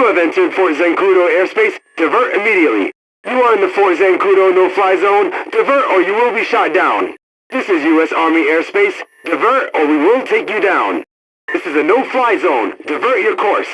You have entered Fort Zancudo airspace. Divert immediately. You are in the Fort Zancudo no-fly zone. Divert or you will be shot down. This is U.S. Army airspace. Divert or we will take you down. This is a no-fly zone. Divert your course.